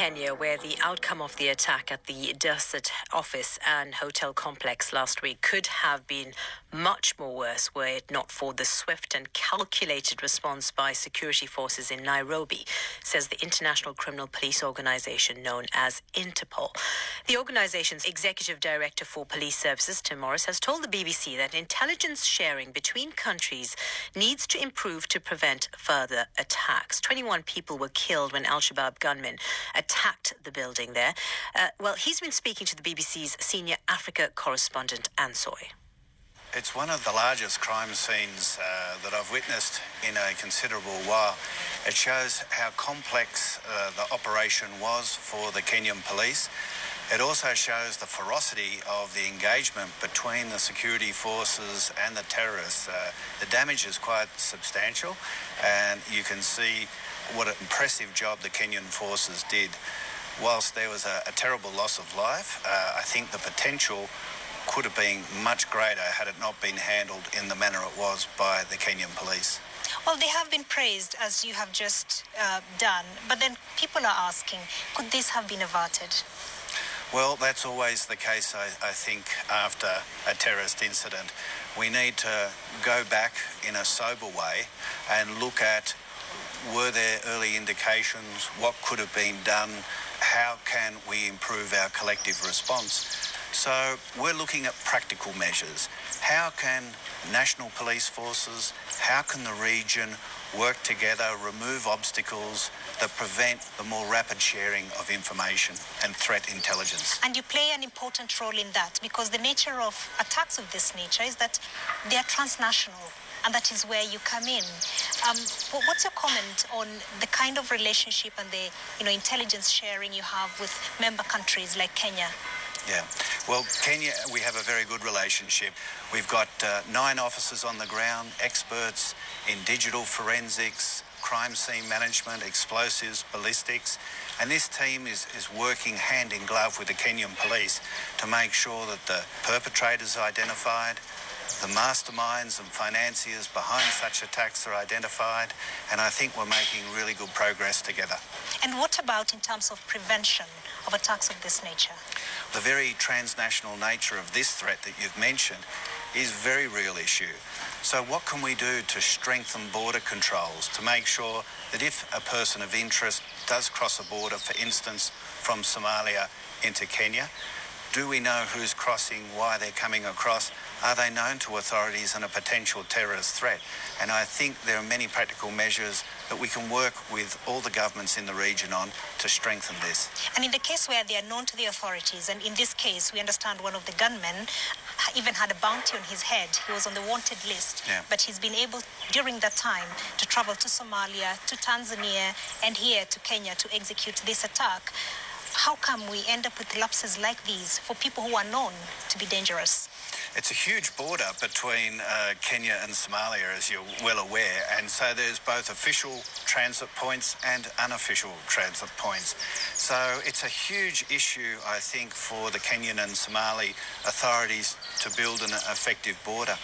Kenya, where the outcome of the attack at the Dusit office and hotel complex last week could have been much more worse were it not for the swift and calculated response by security forces in Nairobi, says the International Criminal Police Organization known as Interpol. The organization's executive director for police services, Tim Morris, has told the BBC that intelligence sharing between countries needs to improve to prevent further attacks. 21 people were killed when Al Shabaab gunmen attacked the building there. Uh, well, he's been speaking to the BBC's senior Africa correspondent, Anne Soy. It's one of the largest crime scenes uh, that I've witnessed in a considerable while. It shows how complex uh, the operation was for the Kenyan police. It also shows the ferocity of the engagement between the security forces and the terrorists. Uh, the damage is quite substantial, and you can see what an impressive job the Kenyan forces did. Whilst there was a, a terrible loss of life, uh, I think the potential could have been much greater had it not been handled in the manner it was by the Kenyan police. Well, they have been praised as you have just uh, done, but then people are asking, could this have been averted? Well, that's always the case, I, I, think, after a terrorist incident. We need to go back in a sober way and look at were there early indications, what could have been done, how can we improve our collective response. So we're looking at practical measures. How can national police forces, how can the region work together, remove obstacles that prevent the more rapid sharing of information and threat intelligence. And you play an important role in that because the nature of attacks of this nature is that they are transnational and that is where you come in. Um, what's your comment on the kind of relationship and the you know intelligence sharing you have with member countries like Kenya? Yeah. Well, Kenya, we have a very good relationship. We've got uh, nine officers on the ground, experts in digital forensics, crime scene management, explosives, ballistics. And this team is, is working hand in glove with the Kenyan police to make sure that the perpetrators are identified, the masterminds and financiers behind such attacks are identified, and I think we're making really good progress together. And what about in terms of prevention of attacks of this nature? The very transnational nature of this threat that you've mentioned is a very real issue. So what can we do to strengthen border controls to make sure that if a person of interest does cross a border, for instance, from Somalia into Kenya, do we know who's crossing, why they're coming across? Are they known to authorities and a potential terrorist threat? And I think there are many practical measures that we can work with all the governments in the region on to strengthen this. And in the case where they are known to the authorities, and in this case, we understand one of the gunmen even had a bounty on his head. He was on the wanted list. Yeah. But he's been able, during that time, to travel to Somalia, to Tanzania, and here to Kenya to execute this attack how come we end up with lapses like these for people who are known to be dangerous? It's a huge border between uh, Kenya and Somalia, as you're well aware, and so there's both official transit points and unofficial transit points. So it's a huge issue, I think, for the Kenyan and Somali authorities to build an effective border.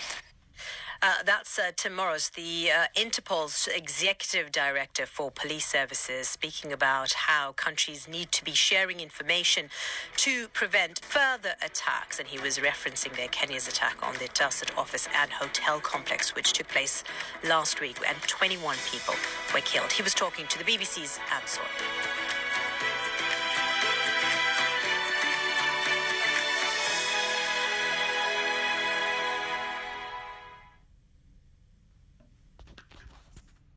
Uh, that's uh, Tim Morris, the uh, Interpol's executive director for police services, speaking about how countries need to be sharing information to prevent further attacks. And he was referencing there Kenya's attack on the Dusit office and hotel complex, which took place last week, and 21 people were killed. He was talking to the BBC's Anne Soy.